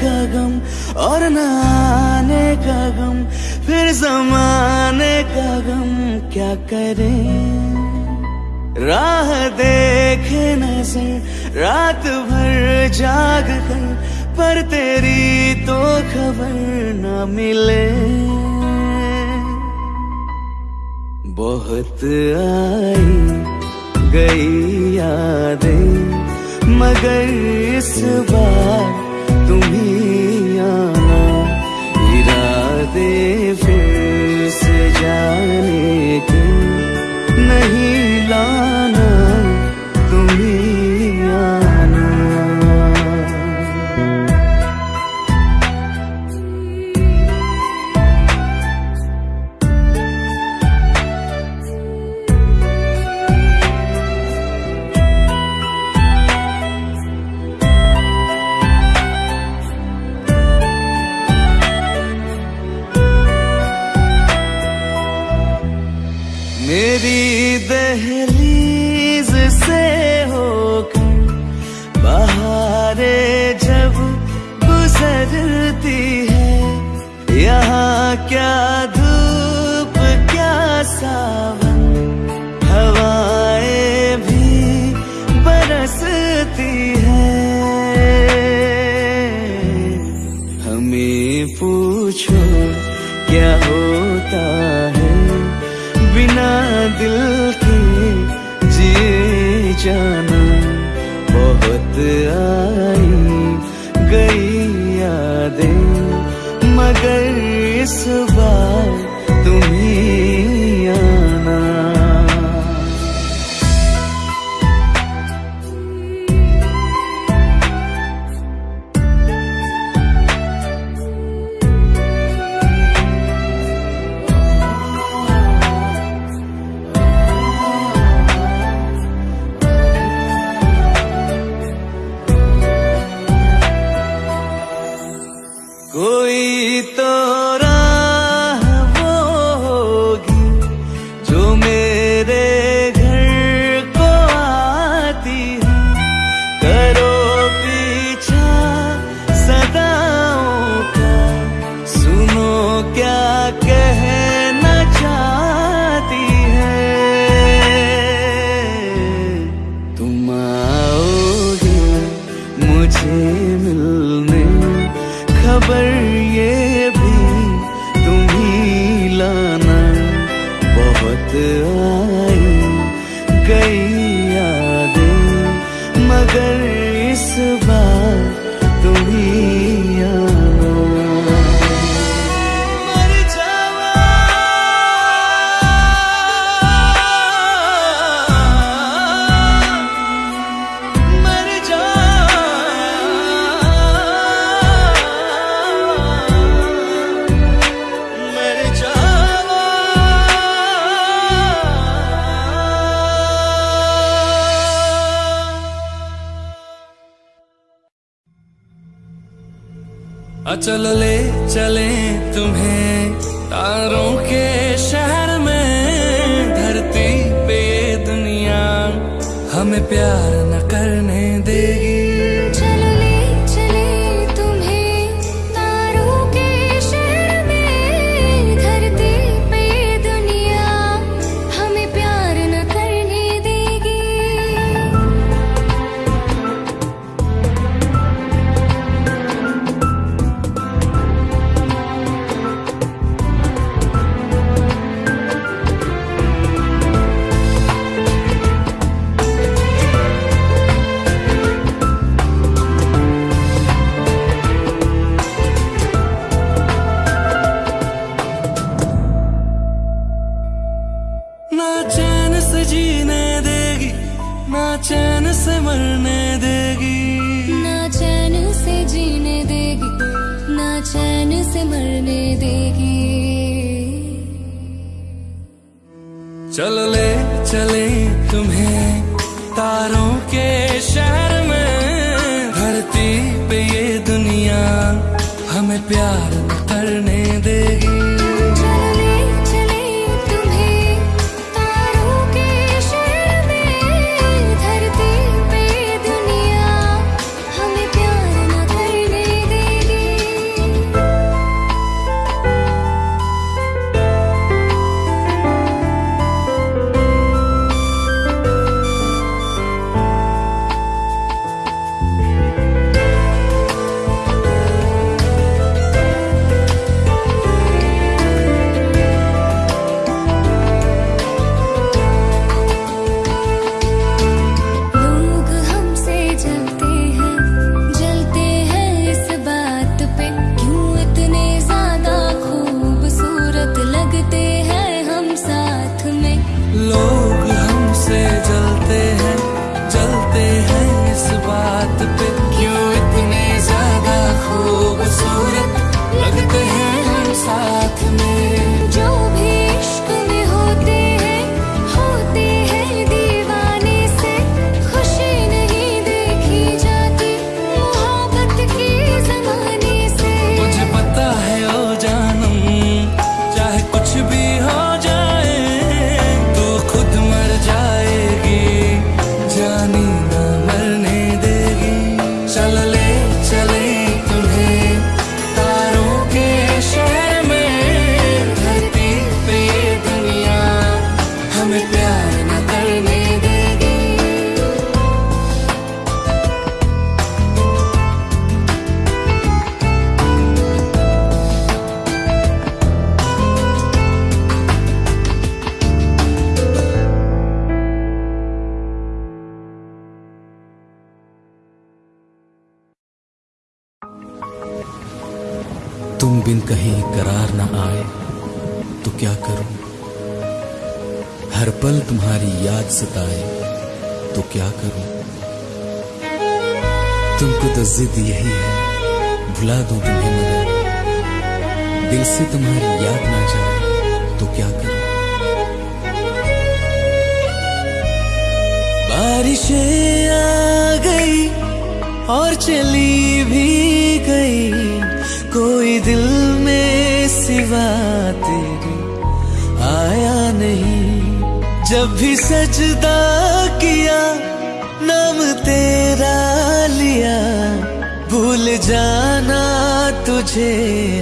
का गम और न आने का गम, फिर जमाने का गम क्या करें? राह देखे नज़र, रात भर जाग कर, पर तेरी तो खबर न मिले। बहुत आई गई यादें, मगर इस बार ഞാനേ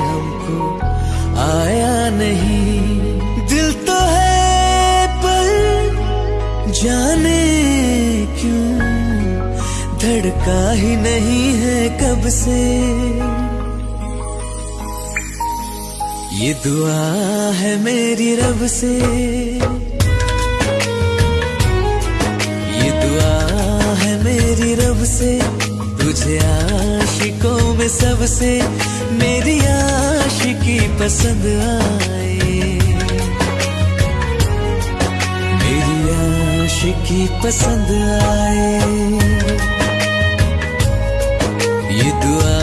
हमको आया नहीं। दिल तो है पर जाने क्यों? धड़का ही नहीं है कब से। ये दुआ है मेरी रब से। ये दुआ है मेरी रब से। तुझे आशिकों में सबसे मेरी आशिकी पसंद आए। मेरी आशिकी पसंद आए। ये दुआ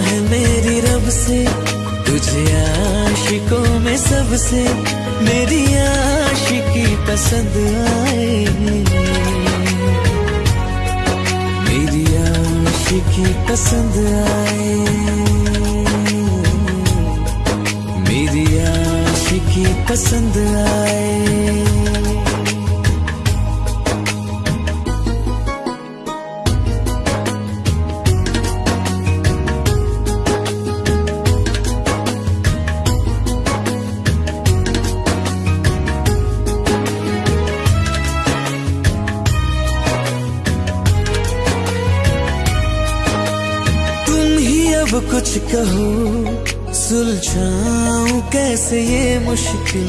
है मेरी रब से, तुझे आशिकों में सबसे मेरी आशिकी पसंद आए। आशिकी पसंद आए। मेरी आशिकी पसंद आए। कुछ कहो, सुलझाऊं कैसे ये मुश्किल?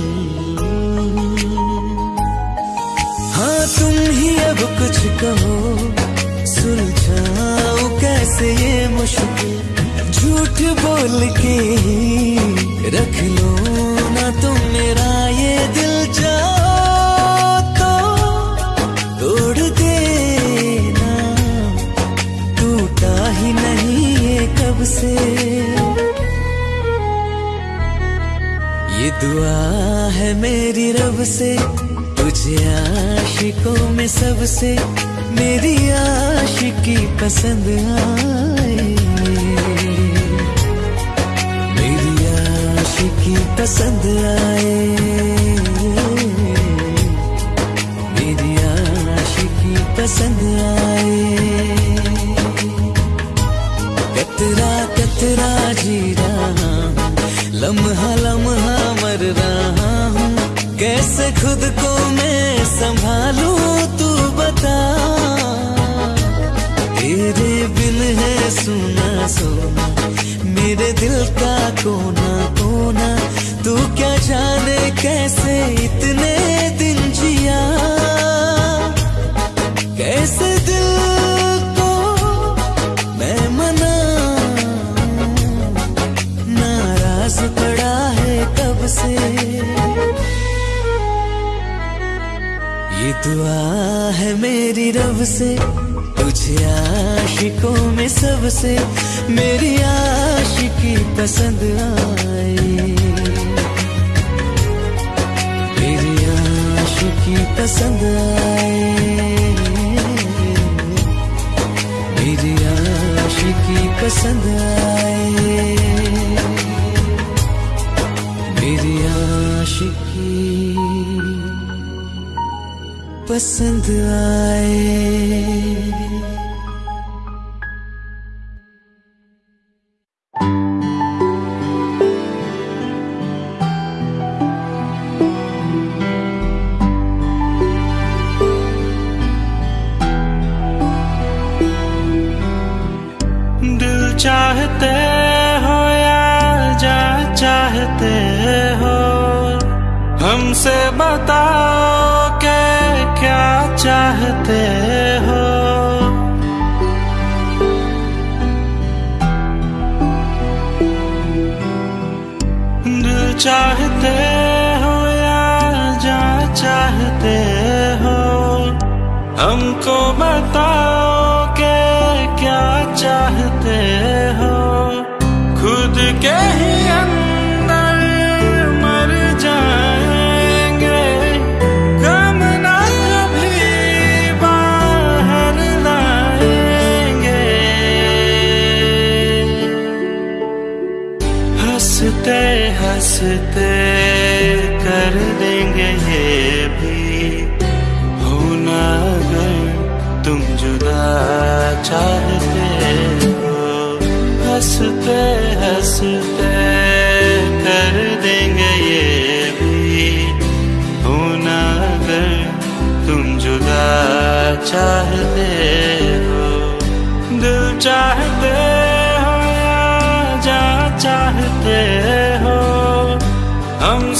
हाँ तुम ही अब कुछ कहो, सुलझाऊं कैसे ये मुश्किल? झूठ बोल के ही रख लो ना तुम मेरा से। ये दुआ है मेरी रब से, तुझे आशिकों में सबसे, मेरी आशिकी पसंद आए। मेरी आशिकी पसंद आए। मेरी आशिकी पसंद आए। कतरा जी रहा, लम्हा लम्हा मर रहा हूँ। कैसे खुद को मैं संभालूं, तू बता। तेरे बिन है सुना सोना मेरे दिल का कोना कोना। तू क्या जाने कैसे इतने मेरी रब से, तुझे आशिकों में सबसे मेरी आशिकी पसंद आए मेरी आशिकी पसंद आए मेरी आशिकी पसंद आए पसंद आए।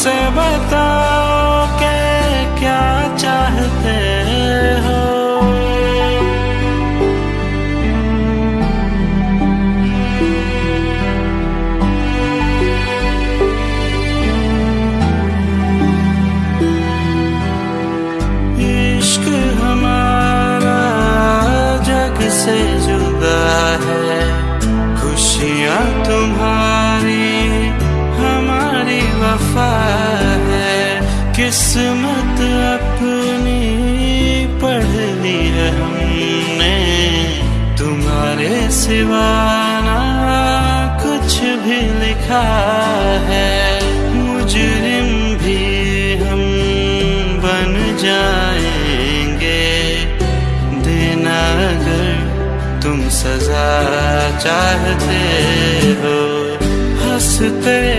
हमसे बताओ किस्मत अपनी पढ़ ली है हमने। तुम्हारे सिवाना कुछ भी लिखा है। मुजरिम भी हम बन जाएँगे। देना अगर तुम सजा चाहते हो, हँसते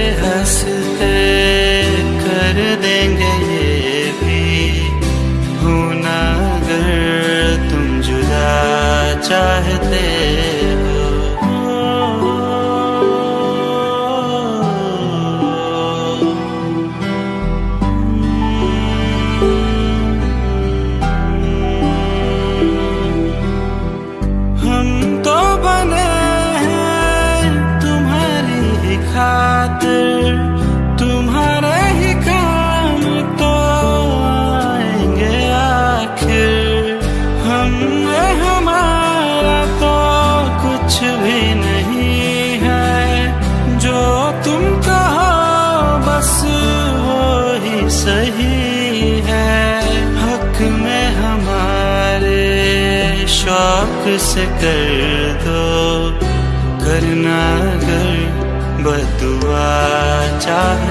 चाहते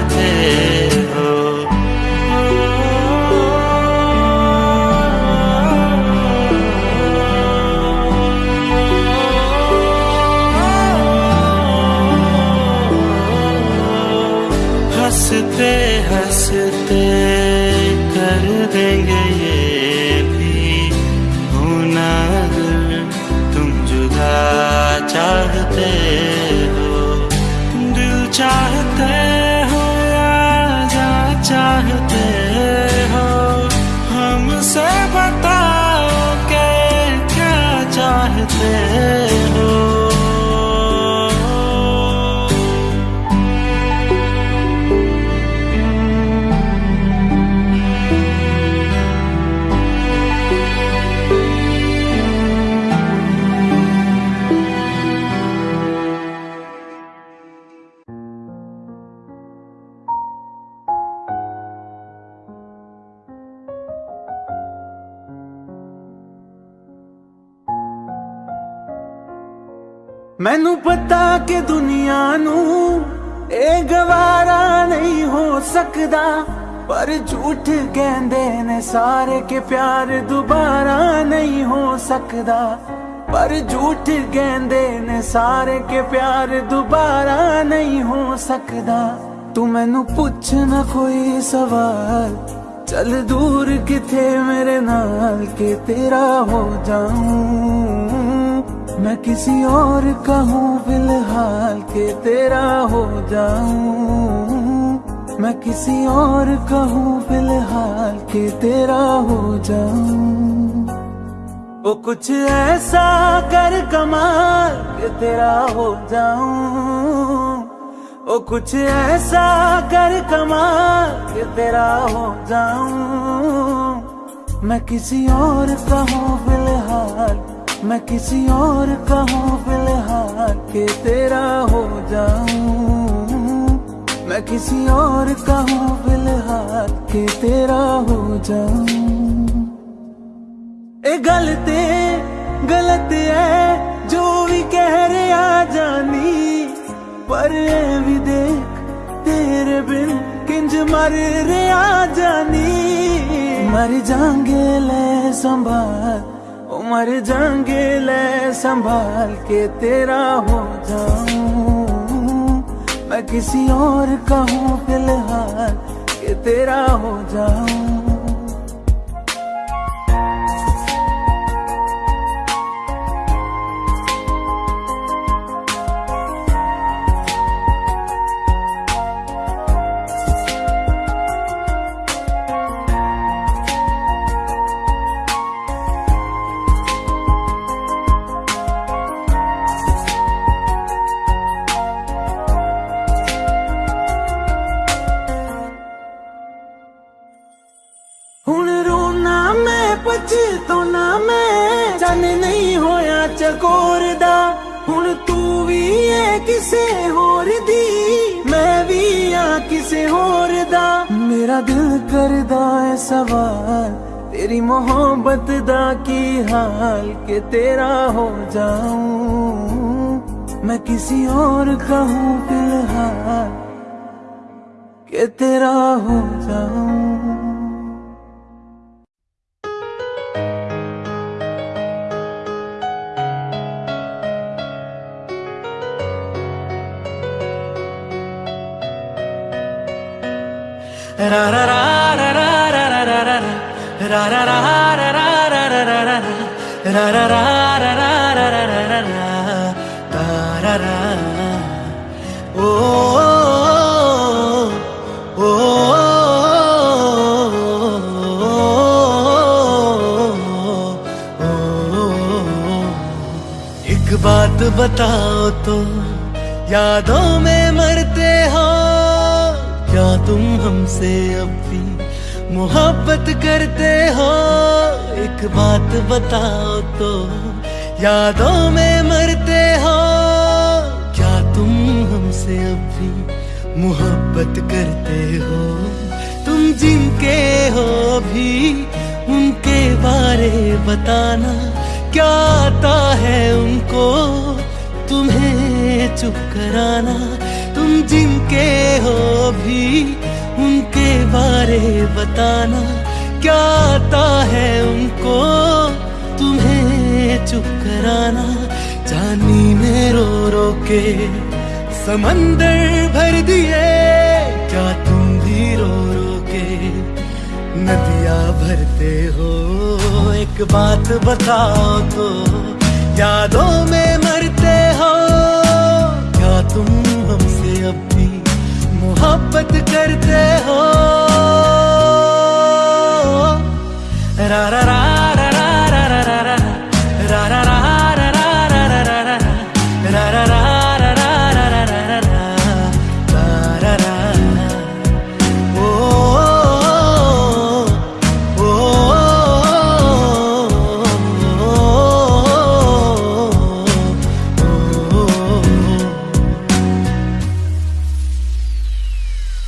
ਮੈਨੂੰ ਪਤਾ ਕਿ ਦੁਨੀਆ ਨੂੰ ਇਹ ਗਵਾਰਾ ਨਹੀਂ ਹੋ ਸਕਦਾ, ਪਰ ਝੂਠ ਕਹਿੰਦੇ ਨੇ ਸਾਰੇ ਕਿ ਪਿਆਰ ਦੁਬਾਰਾ ਨਹੀਂ ਹੋ ਸਕਦਾ। ਪਰ ਝੂਠ ਕਹਿੰਦੇ ਨੇ ਸਾਰੇ ਕਿ ਪਿਆਰ ਦੁਬਾਰਾ ਨਹੀਂ ਹੋ ਸਕਦਾ। ਤੂੰ ਮੈਨੂੰ ਪੁੱਛ ਨਾ ਕੋਈ ਸਵਾਲ, ਚੱਲ ਦੂਰ ਕਿਥੇ ਮੇਰੇ ਨਾਲ ਕਿ ਤੇਰਾ ਹੋ ਜਾऊं मैं किसी और का हूँ, फ़िलहाल के तेरा हो जाऊँ। मैं किसी और का हूँ, फ़िलहाल के तेरा हो जाऊँ। वो कुछ ऐसा कर कमाल के तेरा हो जाऊँ। ओ कुछ ऐसा कर कमाल कि तेरा हो जाऊँ। मैं किसी और का हूँ, फ़िलहाल मैं किसी और का हूँ फ़िलहाल कि तेरा हो जाऊँ। मैं किसी और का हूँ फ़िलहाल कि तेरा हो जाऊँ। ए, गलते, गलत है, जो भी कह रहे आ जानी। पर भी देख, तेरे बिन किंज मर रे आ जानी। मर जाएँगे ले संभाल मर जाएँगे, ले संभाल के तेरा हो जाऊँ। मैं किसी और का हूँ, फ़िलहाल के तेरा हो जाऊँ। तो ना मैं चन नहीं होया चकोर हूँ तू भी है किसे होर दी मैं भी आ किसे होर दा मेरा दिल कर सवाल तेरी मोहब्बत दा की हाल के तेरा हो जाऊँ मैं किसी और कहूँ फ़िलहाल के तेरा हो जाऊँ बात बताओ तो यादों में हमसे अब भी मोहब्बत करते हो। एक बात बताओ तो यादों में मरते हो। क्या तुम हमसे अब भी मोहब्बत करते हो? तुम जिनके हो भी, उनके बारे बताना क्या आता है उनको? तुम्हें चुप कराना, तुम जिनके हो भी बारे बताना, क्या आता है उनको? तुम्हें चुप कराना, जानी ने रो रो के, समंदर भर दिए, क्या तुम भी रो रो के? नदिया भरते हो, एक बात बताओ तो यादों में मरते हो, क्या तुम मोहब्बत करते हो। रा रा रा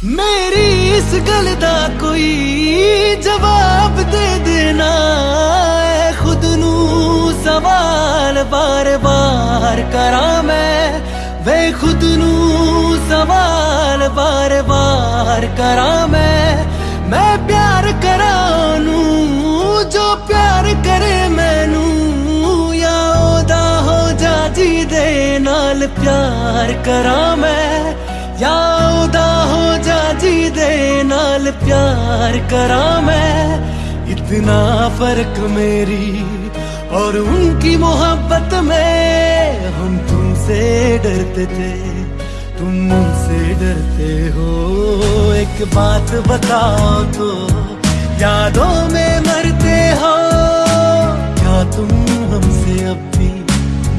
ਮੇਰੀ ਇਸ ਗੱਲ ਦਾ ਕੋਈ ਜਵਾਬ ਦੇ ਦੇਣਾ ਐ ਖੁਦ ਨੂੰ ਸਵਾਲ ਬਾਰ-ਬਾਰ ਕਰਾਂ ਮੈਂ। ਵੇ ਖੁਦ ਨੂੰ ਸਵਾਲ ਬਾਰ-ਬਾਰ ਕਰਾਂ ਮੈਂ। ਮੈਂ ਪਿਆਰ ਕਰਾਂ ਨੂੰ, ਜੋ ਪਿਆਰ ਕਰੇ ਮੈਨੂੰ ਯਾ ਉਹਦਾ ਹੋ ਜਾ ਜੀ ਦੇ ਨਾਲ ਪਿਆਰ ਕਰਾਂ ਮੈਂ। ਯਾ ਉਹਦਾ दे नाल प्यार करा मैं, इतना फ़र्क मेरी और उनकी मोहब्बत में हम तुमसे डरते थे, तुम मुझसे डरते हो। एक बात बताओ तो यादों में मरते हो, क्या तुम हमसे अब भी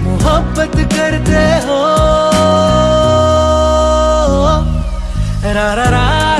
मोहब्बत करते हो? मेरी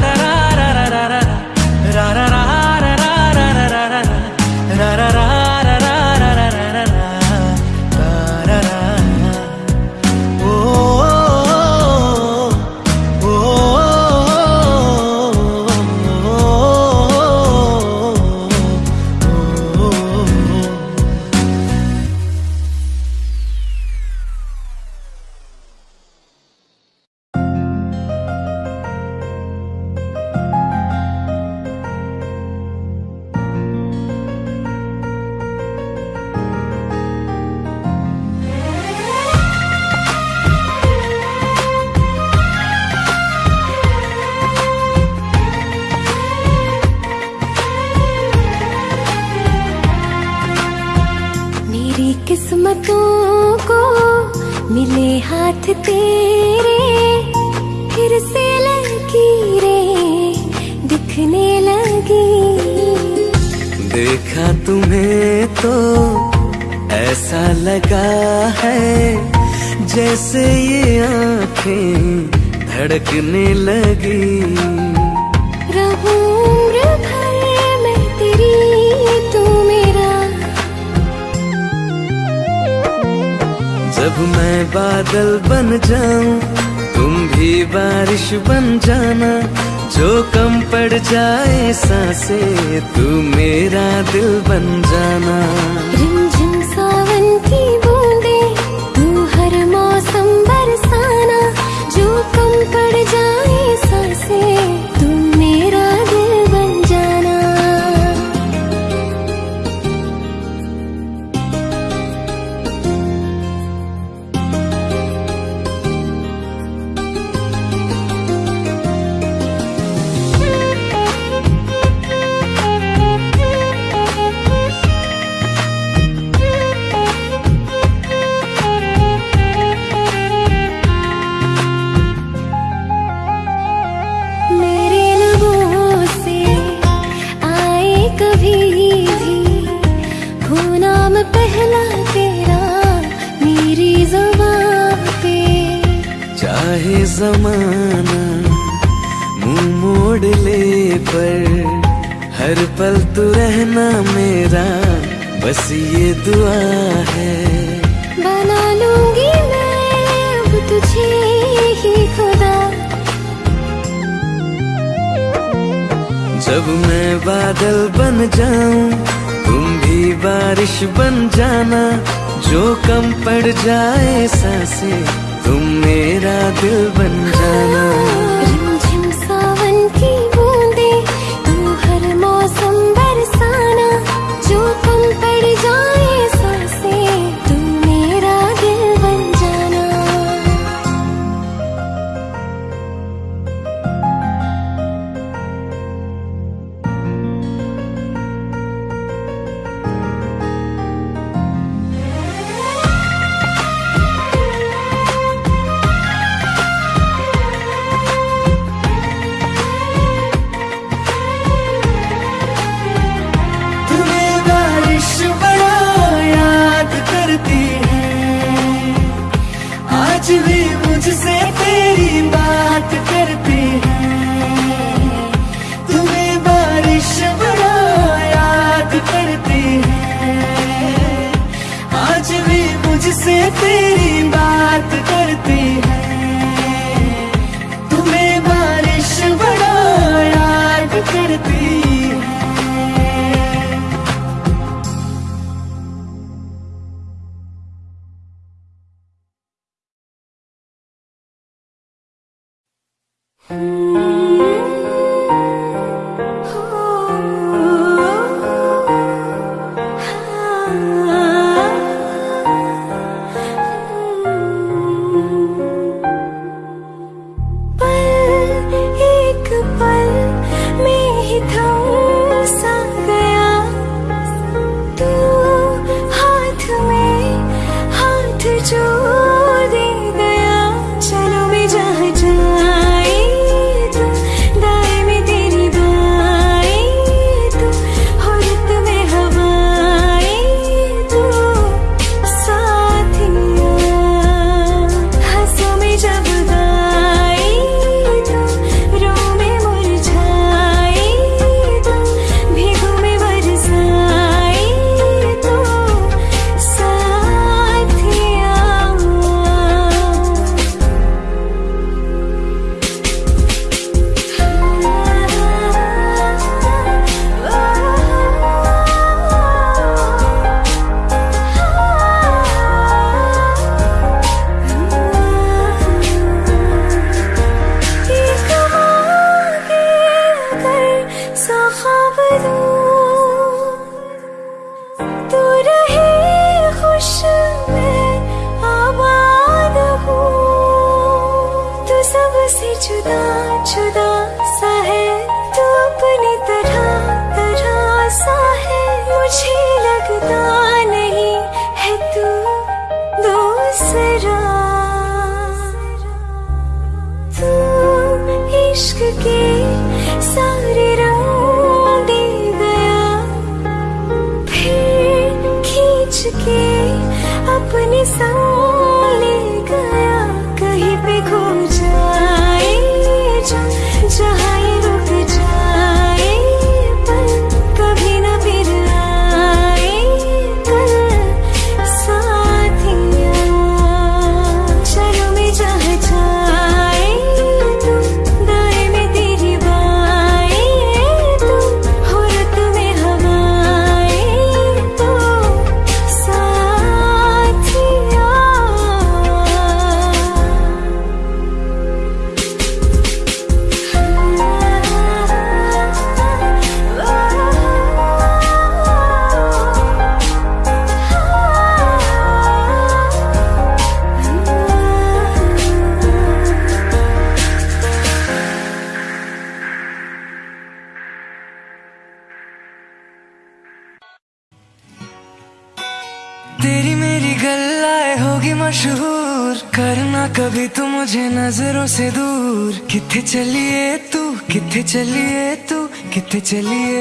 करना कभी तू मुझे नज़रों से दूर। किथे चलिए तू, किथे चलिए तू, किथे चलिए?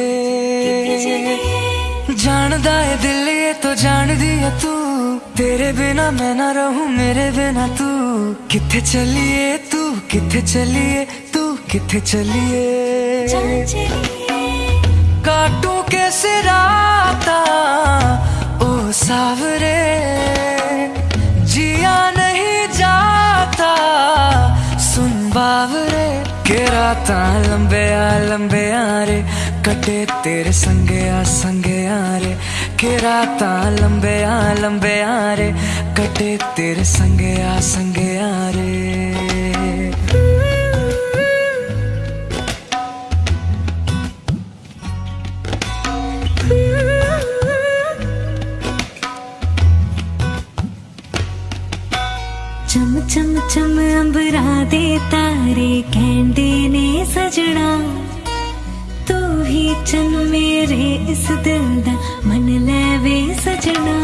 जानदा है दिल ये तो जान दिया तू। तेरे बिना मैं ना रहूँ, मेरे बिना तू। किथे चलिए तू, किथे चलिए तू, किथे चलिए? काटू कैसे राता, ओ सावरे? बावरे के राता लंबे आ लंबे आ रे, कटे तेरे संगे आ संगे आ रे, के राता लंबे आ लंबे आ रे, कटे तेरे संगे आ संगे आ रे। चम चम अंबरा दे तारे ने सजना। तू ही चन मेरे इस दिल दा मन लेवे सजना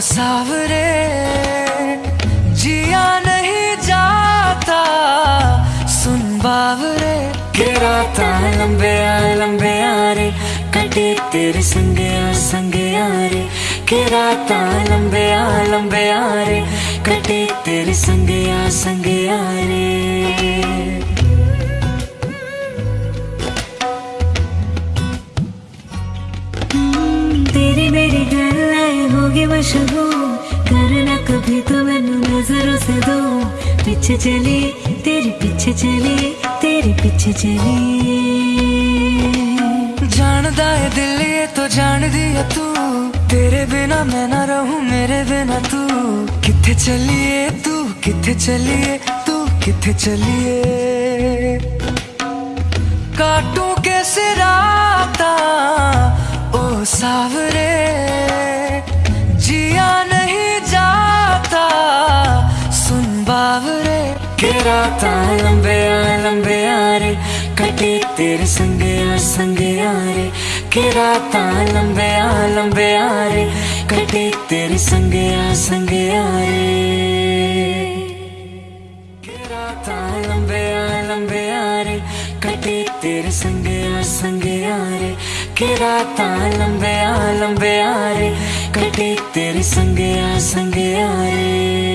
सावरे, जिया नहीं जाता, सुन बावरे। के राता लंबे आ लंबे आ रे, कटे तेरे संगे आ संगे आ रे। के राता लंबे आ लंबे आ रे, कटे तेरे संगे आ संगे आ रे। होगी मशहूर करना कभी तो मैनू नज़रों से दो। पीछे चली, तेरे पीछे चली, तेरे पीछे चली। जानदा है दिल, ये तो जान दिया तू। तेरे बिना मैं ना रहूँ, मेरे बिना तू। किथे चलिए तू, किथे चलिए तू, किथे चलिए? काटू कैसे राता? ओ सावरे राता लंबे आ लंबे आ रे। कटे तेरे संगे आ संगे आ रे। के राता लंबे आ लंबे आ रे। कटे तेरे संगे आ संगे आ रे। के आ लंबे आ रे। कटे तेरे संगे आ संगे आ रे। के राता लंबे आ लंबे आ रे। कटे तेरे संगे आ संगे आ रे।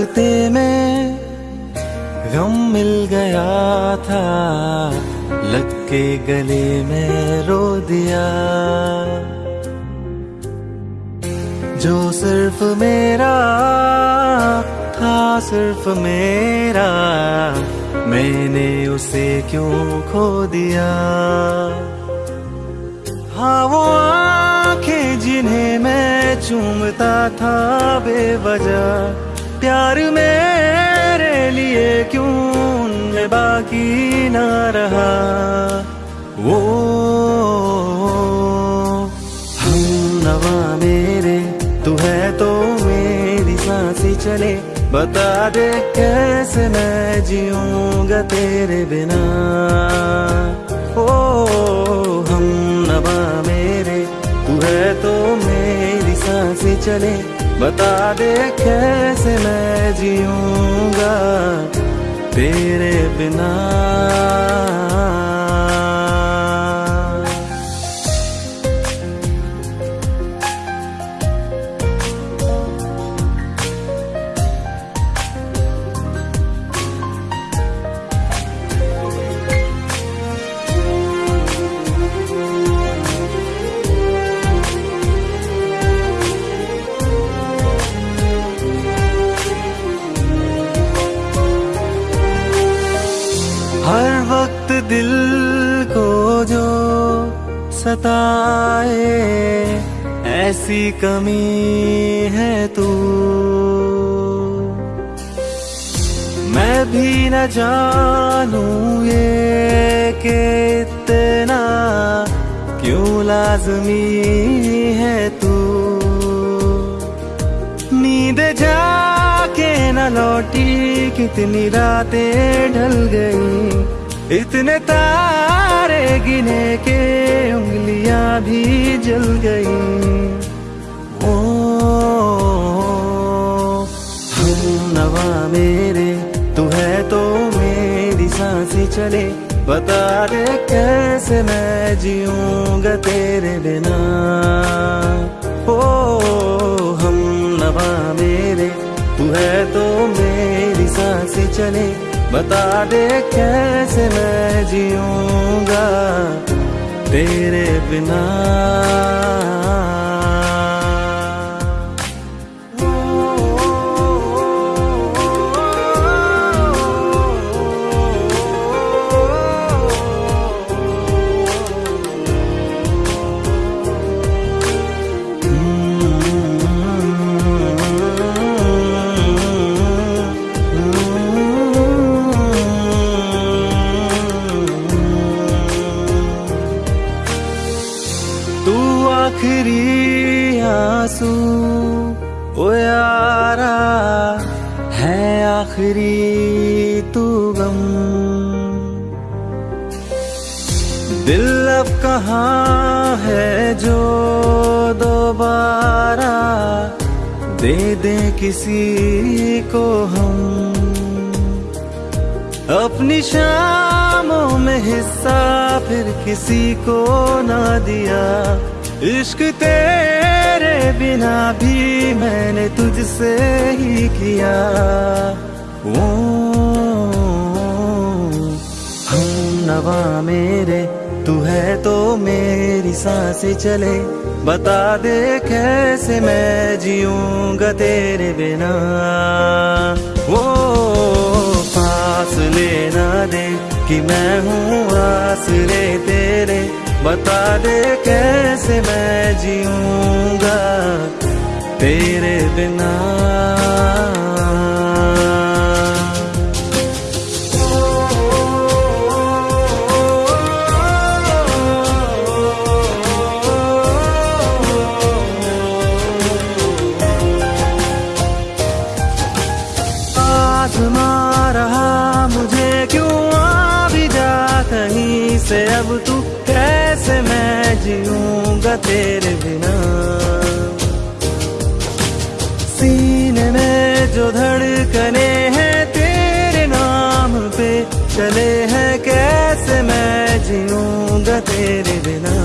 रास्ते दिल को जो सताए, ऐसी कमी है तू। मैं भी न जानू ये कि इतना क्यों लाजमी है तू। नींद जाके न लौटी, कितनी रातें ढल गई। इतने तारे गिने के उंगलियाँ भी जल गई। ओ, हम नवा मेरे, तू है तो मेरी साँसें चले। बता दे कैसे मैं जीऊँगा तेरे बिना। ओ, हम नवा मेरे, तू है तो मेरी साँसें चले। बता दे कैसे मैं जीऊँगा तेरे बिना। कहाँ है जो दोबारा दे दे किसी को हम। अपनी शामों में हिस्सा फिर किसी को ना दिया। इश्क तेरे बिना भी मैंने तुझसे ही किया। ओ, ओ, ओ हम नवा मेरे तू है तो मेरी साँसें चले। बता दे कैसे मैं जीऊँगा तेरे बिना। वो पास लेना दे कि मैं हूँ आसरे तेरे। बता दे कैसे मैं जीऊँगा तेरे बिना। जीऊँगा तेरे बिना। सीने में जो धड़कने हैं तेरे नाम पे, चले हैं कैसे मैं जीऊँगा तेरे बिना?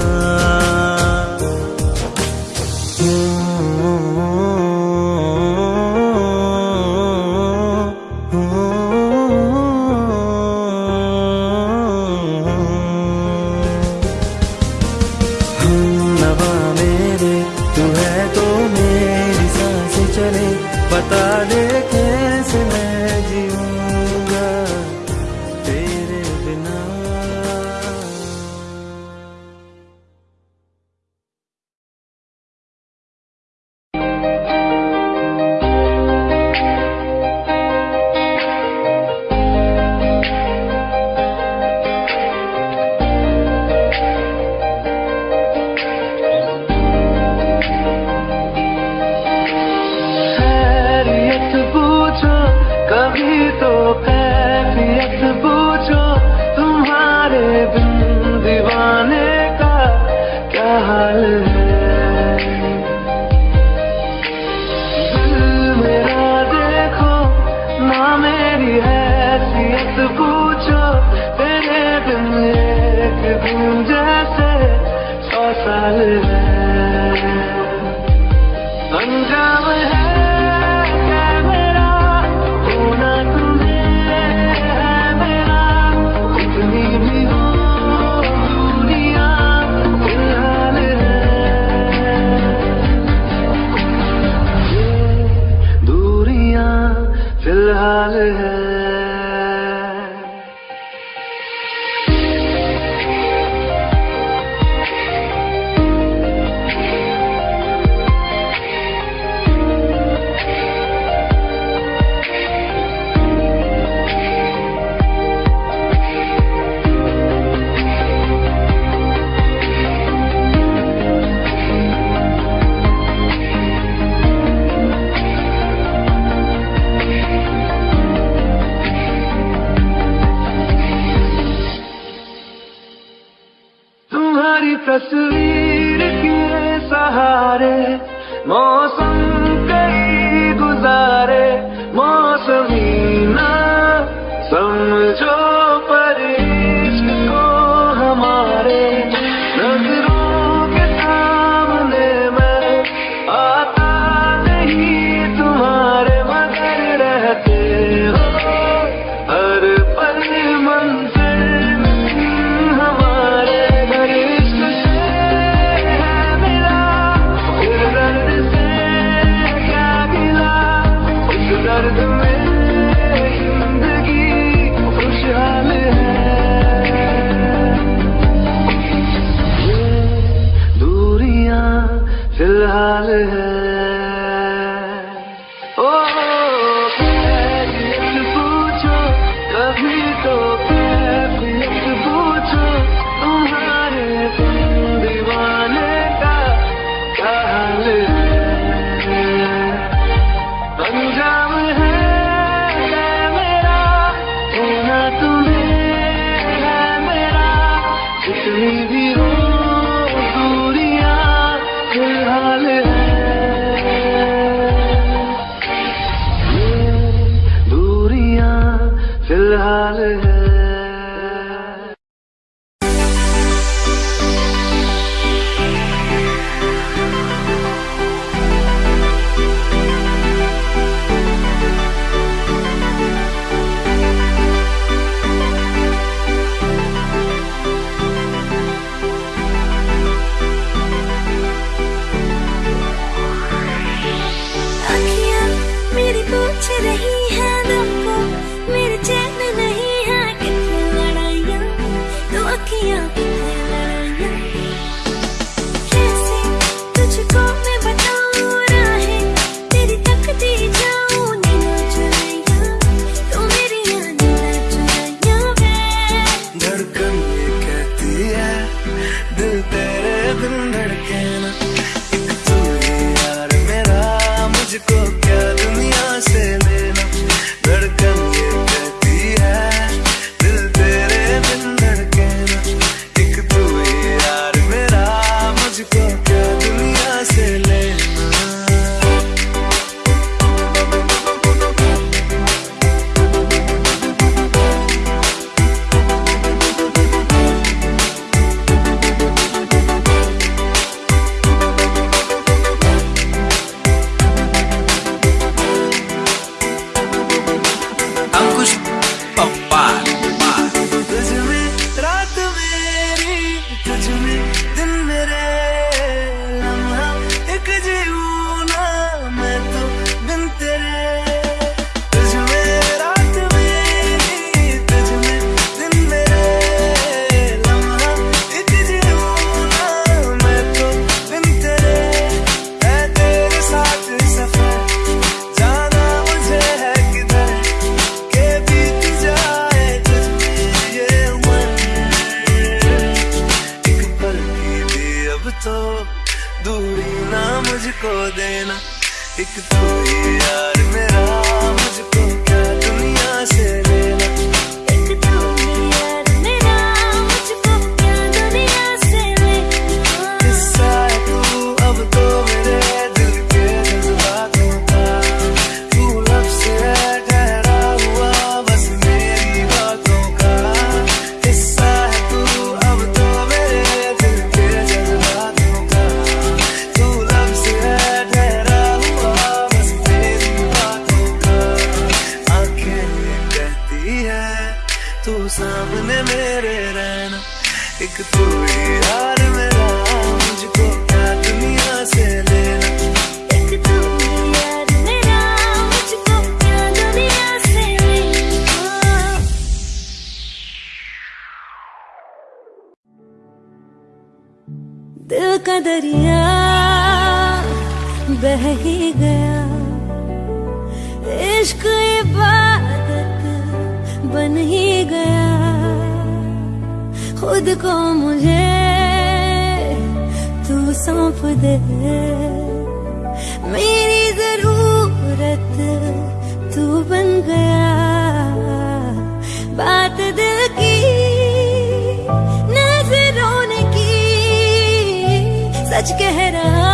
सच कह रहा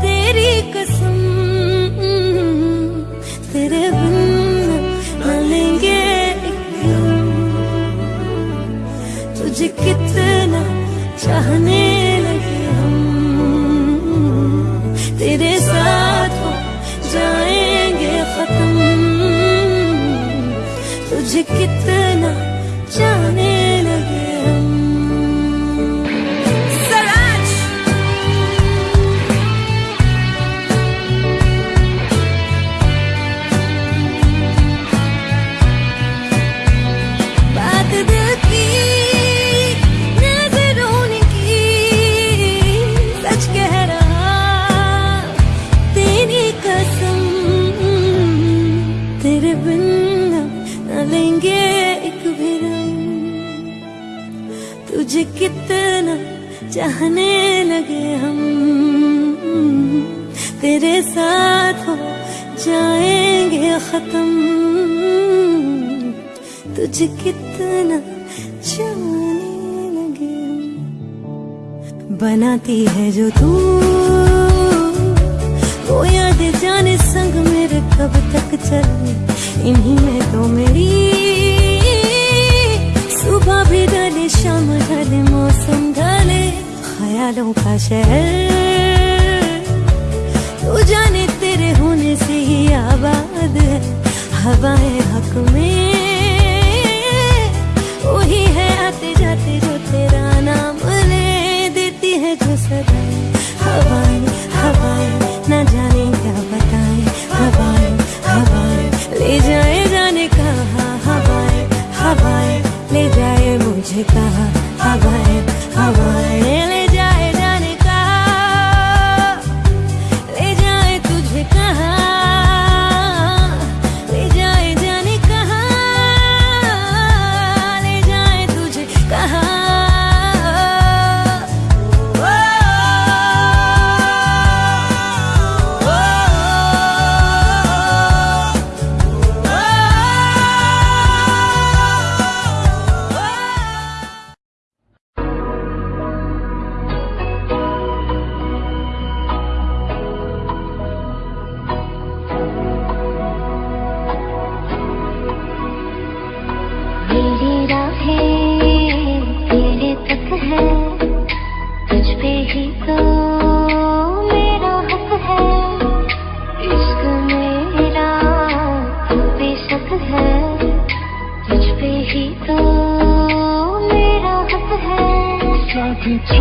तेरी कसम तेरे बनेंगे तुझे कितना चाहने चाहने लगे हम। तेरे साथ हो जाएँगे खत्म। तुझे कितना जाने लगे हम। बनाती है जो तू। वो याद जाने संग मेरे कब तक चले इन्हीं में तो मेरी सुबह भी डाले शाम डाले मौसम डाले ख्यालों का शहर तू जाने तेरे होने से ही आबाद है हवाएँ हक में वही है आते जाते जो तेरा नाम ले देती है जो सदा हवा can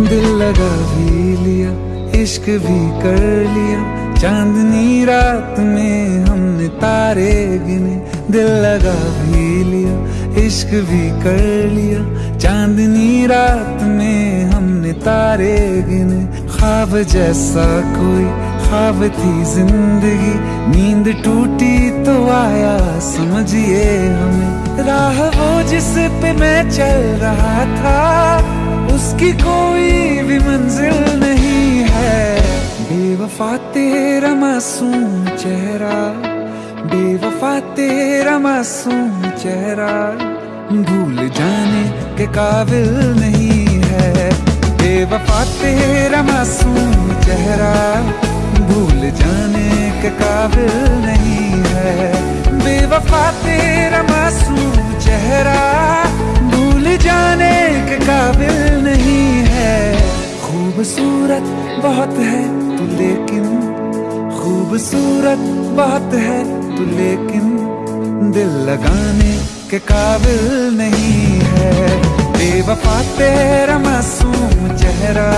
दिल लगा भी लिया, इश्क भी कर लिया। चांदनी रात में हमने तारे गिने, दिल लगा भी लिया, इश्क भी कर लिया। चांदनी रात में हमने तारे गिने, ख्वाब जैसा कोई, ख्वाब थी ज़िंदगी। नींद टूटी तो आया, समझिए हमें। राह वो जिस पे मैं चल रहा था उसकी कोई भी मंजिल नहीं है। बेवफा तेरा मासूम चेहरा, बेवफा तेरा मासूम चेहरा, भूल जाने के काबिल नहीं है। बेवफा तेरा मासूम चेहरा, भूल जाने के काबिल नहीं है। बेवफा तेरा मासूम चेहरा जाने के काबिल नहीं है। खूबसूरत बहुत है तू लेकिन, खूबसूरत बहुत है तू लेकिन, दिल लगाने के काबिल नहीं है। बेवफा तेरा मासूम चेहरा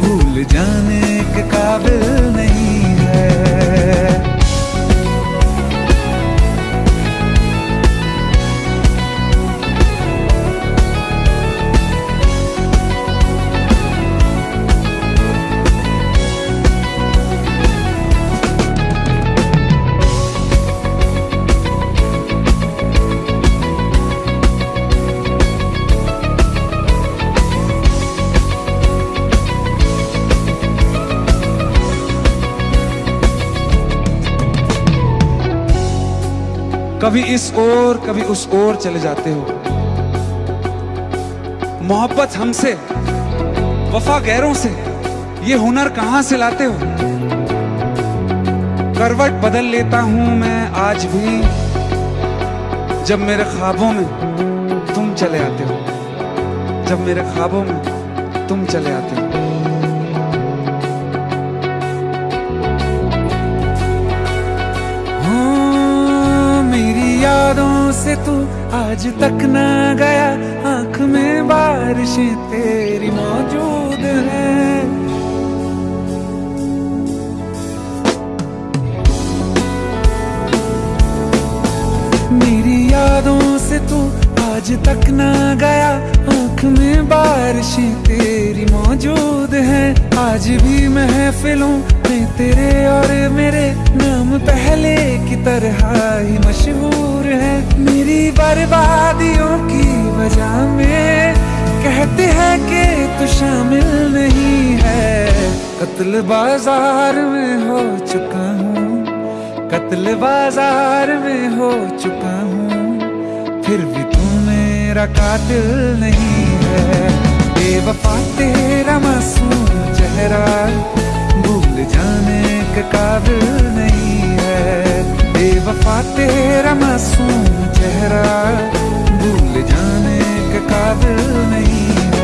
भूल जाने के काबिल नहीं है। कभी इस ओर, कभी उस ओर चले जाते हो। मोहब्बत हमसे, वफा गैरों से, ये हुनर कहाँ से लाते हो? करवट बदल लेता हूँ मैं आज भी, जब मेरे ख्वाबों में तुम चले आते हो। जब मेरे ख्वाबों में तुम चले आते हो। से तू आज तक ना गया। आँख में बारिशें तेरी मौजूद है। मेरी यादों से तू आज तक ना गया। आँख में बारिशें तेरी मौजूद है। आज भी महफिलों में तेरे और मेरे नाम पहले की तरह ही मशहूर है। मेरी बर्बादियों की वजह में कहते हैं कि तू शामिल नहीं है। कत्ल बाज़ार में हो चुका हूँ। कत्ल बाज़ार में हो चुका हूँ। फिर भी तू मेरा कातिल नहीं है। बेवफा तेरा मासूम चेहरा। भूल जाने के काबिल नहीं है। बेवफा तेरा मासूम चेहरा भूल जाने के काबिल नहीं है।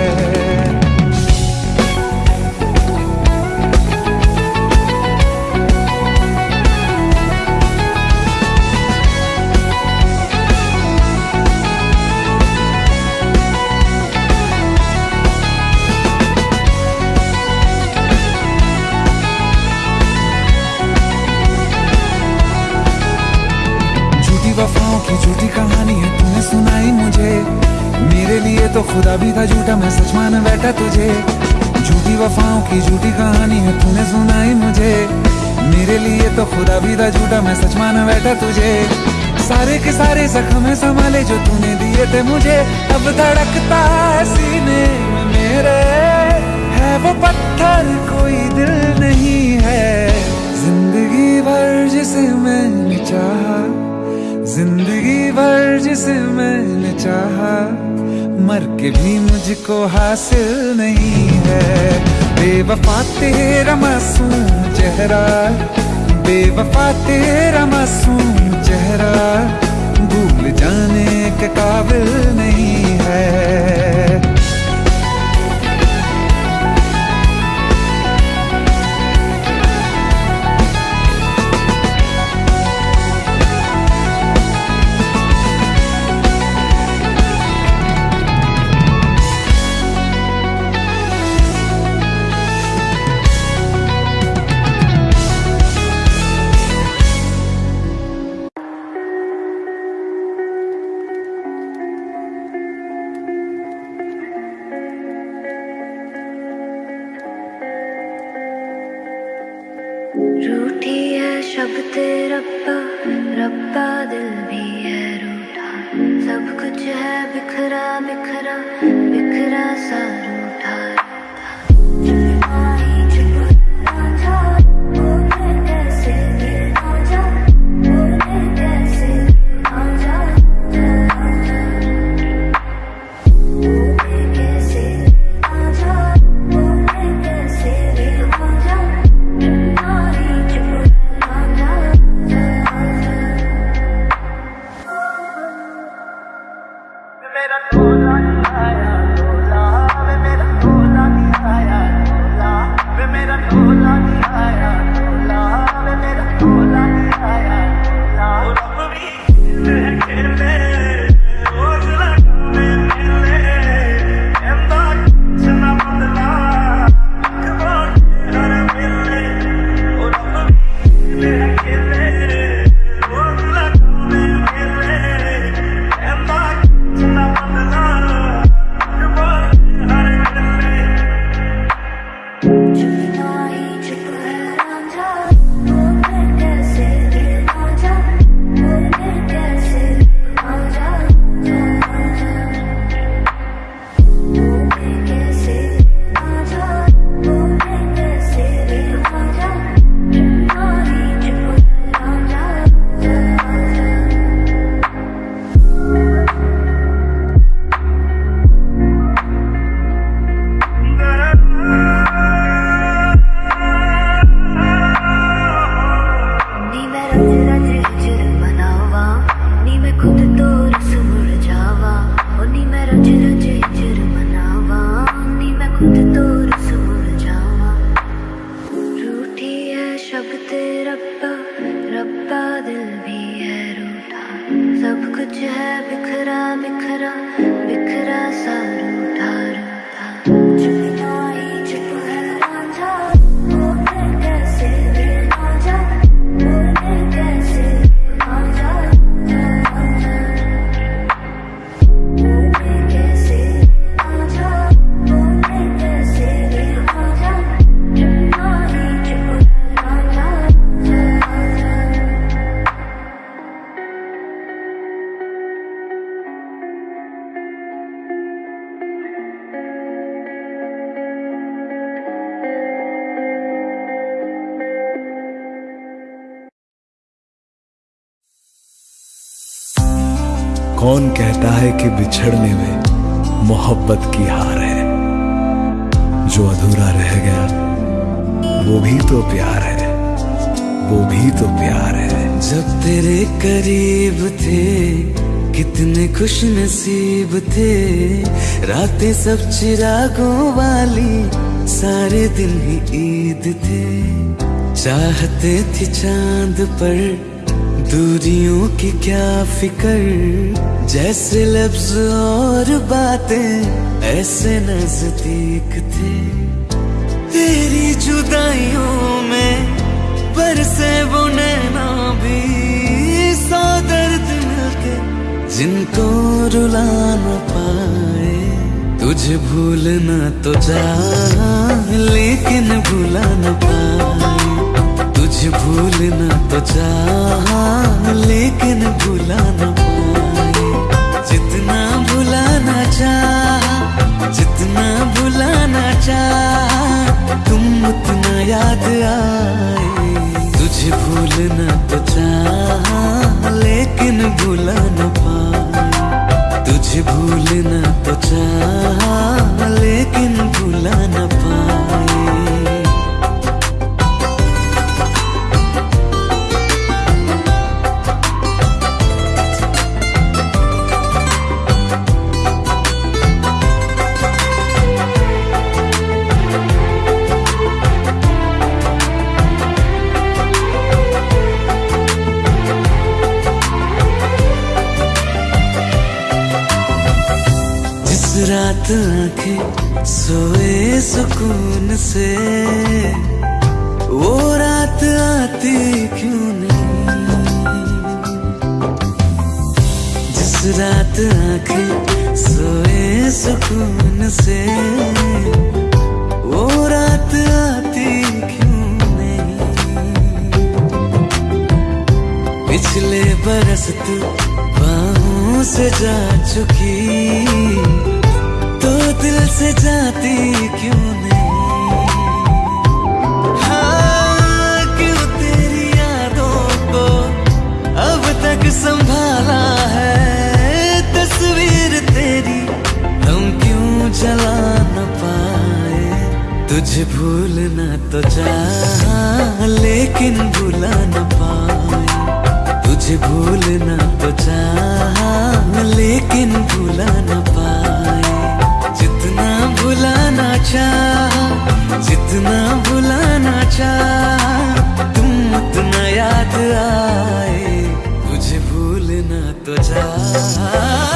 झूठी कहानी है, तूने सुनाई मुझे। मेरे लिए तो खुदा भी था झूठा, मैं सच मान बैठा तुझे। झूठी वफाओं की झूठी कहानी है, तूने सुनाई मुझे। मेरे लिए तो खुदा भी था झूठा, मैं सच मान बैठा तुझे। सारे के सारे जख्म संभाले जो तूने दिए थे मुझे। अब धड़कता है सीने में मेरे। है वो पत्थर, कोई दिल नहीं है। ज़िंदगी भर जिसे मैंने चाहा ज़िंदगी भर जिसे मैंने चाहा, मर के भी मुझको हासिल नहीं है। बेवफा तेरा मासूम चेहरा, बेवफा तेरा मासूम चेहरा, भूल जाने के काबिल नहीं है। रूठी है शब्द रब्बा रब्बा दिल भी है रूठा। सब कुछ है बिखरा बिखरा बिखरा सा रूठा। कौन कहता है कि बिछड़ने में मोहब्बत की हार है? जो अधूरा रह गया, वो भी तो प्यार है। वो भी तो प्यार है। जब तेरे करीब थे, कितने खुश नसीब थे। रातें सब चिरागों वाली, सारे दिन ही ईद थे। चाहते थे चाँद पर दूरियों की क्या फिकर? जैसे लफ्ज और बातें, ऐसे नज़दीक थे। तेरी जुदाइयों में बरसे वो नैना भी। सौ दर्द मिलके, जिनको रुला न पाए। तुझे भूलना तो जा, लेकिन भूला न पाए। तुझे भूलना तो चाह, लेकिन भूला न पाए। जितना भुलाना चाह, जितना भुलाना चाह, तुम उतना याद आए। तुझे भूलना तो चाह, लेकिन भूला पाए। तुझे भूलना तो चाह, लेकिन भूला पाए। रात आँखें सोए सुकून से। वो रात आती क्यों नहीं? जिस रात आँखें सोए सुकून से। वो रात आती क्यों नहीं? पिछले बरस तू बाहों से जा चुकी। दिल से जाती क्यों नहीं? हाँ क्यों तेरी यादों को अब तक संभाला है? तस्वीर तेरी हम क्यों जला न पाए? तुझे भूलना तो चाह, लेकिन भुला न पाए। तुझे भूलना तो चाह, लेकिन भुला न पाए। चाह, जितना भुलाना चाह, तुम उतना याद आए, तुझे भूलना तो चाह।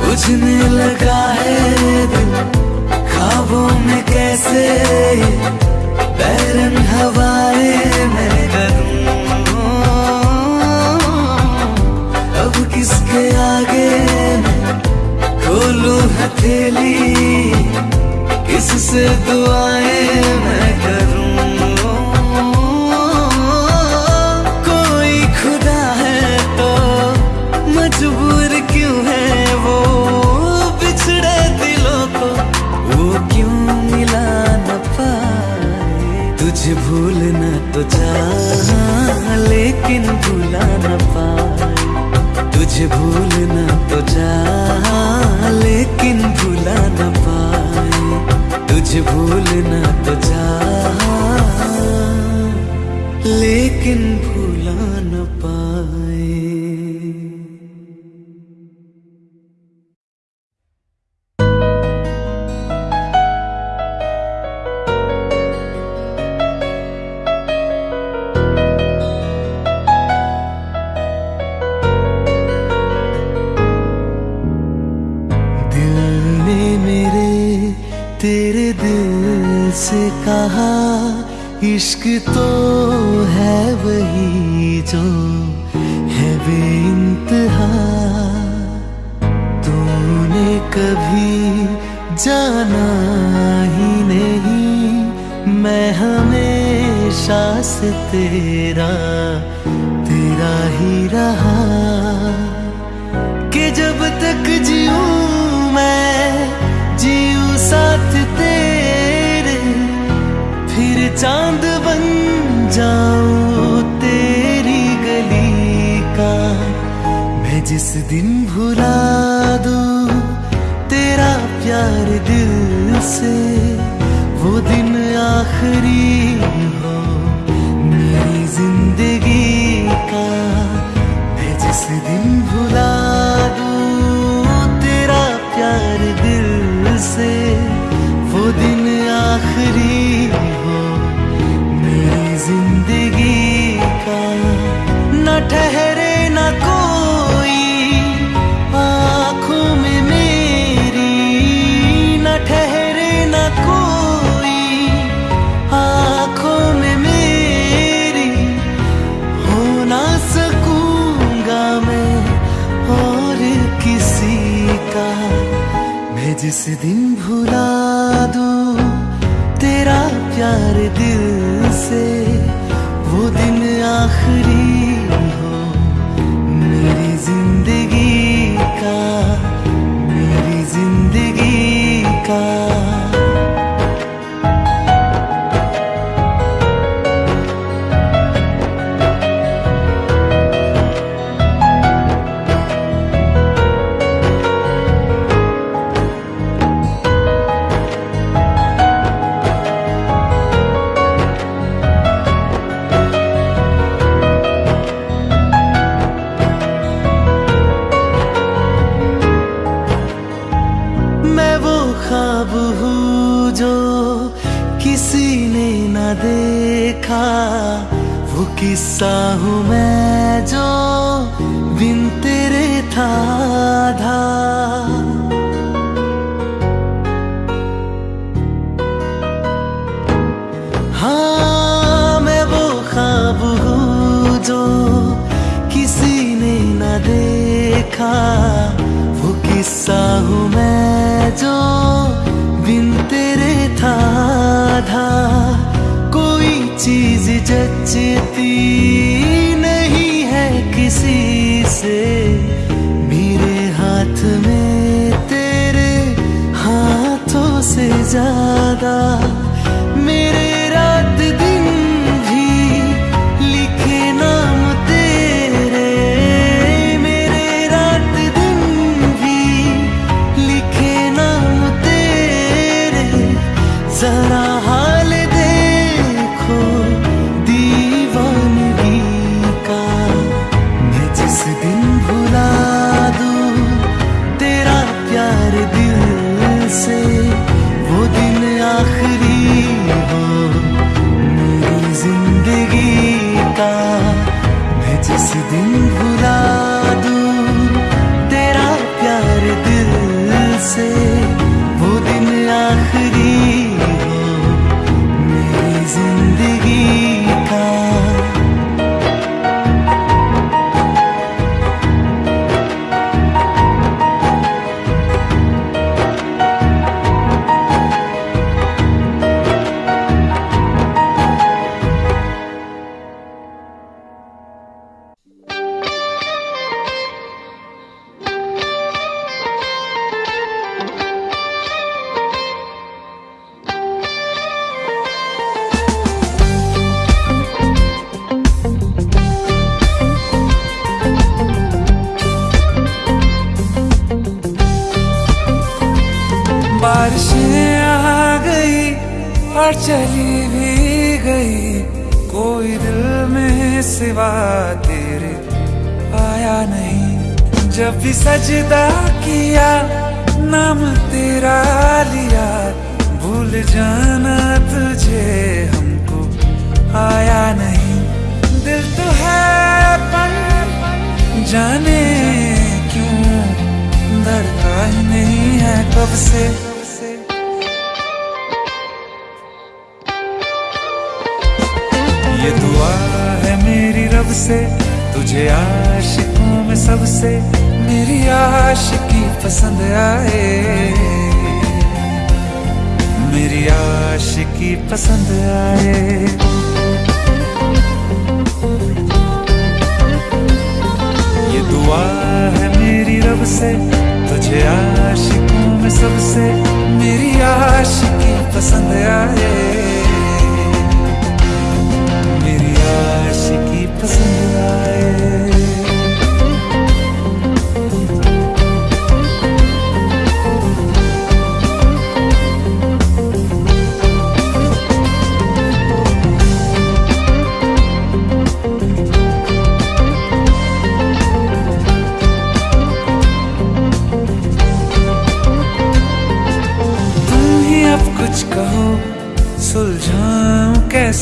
बुझने लगा है दिल, ख्वाबों में कैसे, बैरन हवाएँ मैं करूँ किसके आगे खोलूं हथेली, किससे दुआएँ मैं करूँ? कोई खुदा है तो मजबूर क्यों है वो? बिछड़े दिलों को वो क्यों मिला न पाए? तुझे भूलना तो चाह लेकिन भूला न पाए तुझे भूलना तो जा लेकिन भूला न पाए। तुझे भूलना तो जा लेकिन भूला दिन भुला दूँ तेरा प्यार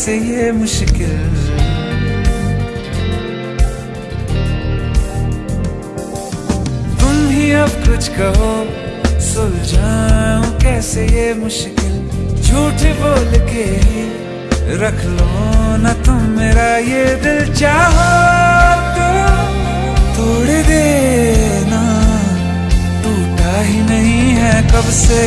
से ये मुश्किल। तुम ही अब कुछ कहो सुलझाओ कैसे ये मुश्किल? झूठ बोल के ही रख लो ना तुम मेरा ये दिल चाहो। तो तोड़ देना टूटा ही नहीं है कब से।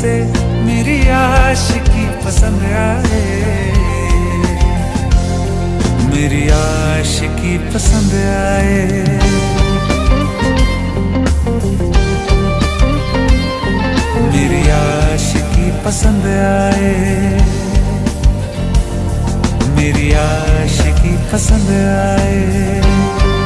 से मेरी आशिकी पसंद आए। मेरी आशिकी पसंद आए। पसंद आए। मेरी आशिकी पसंद आए।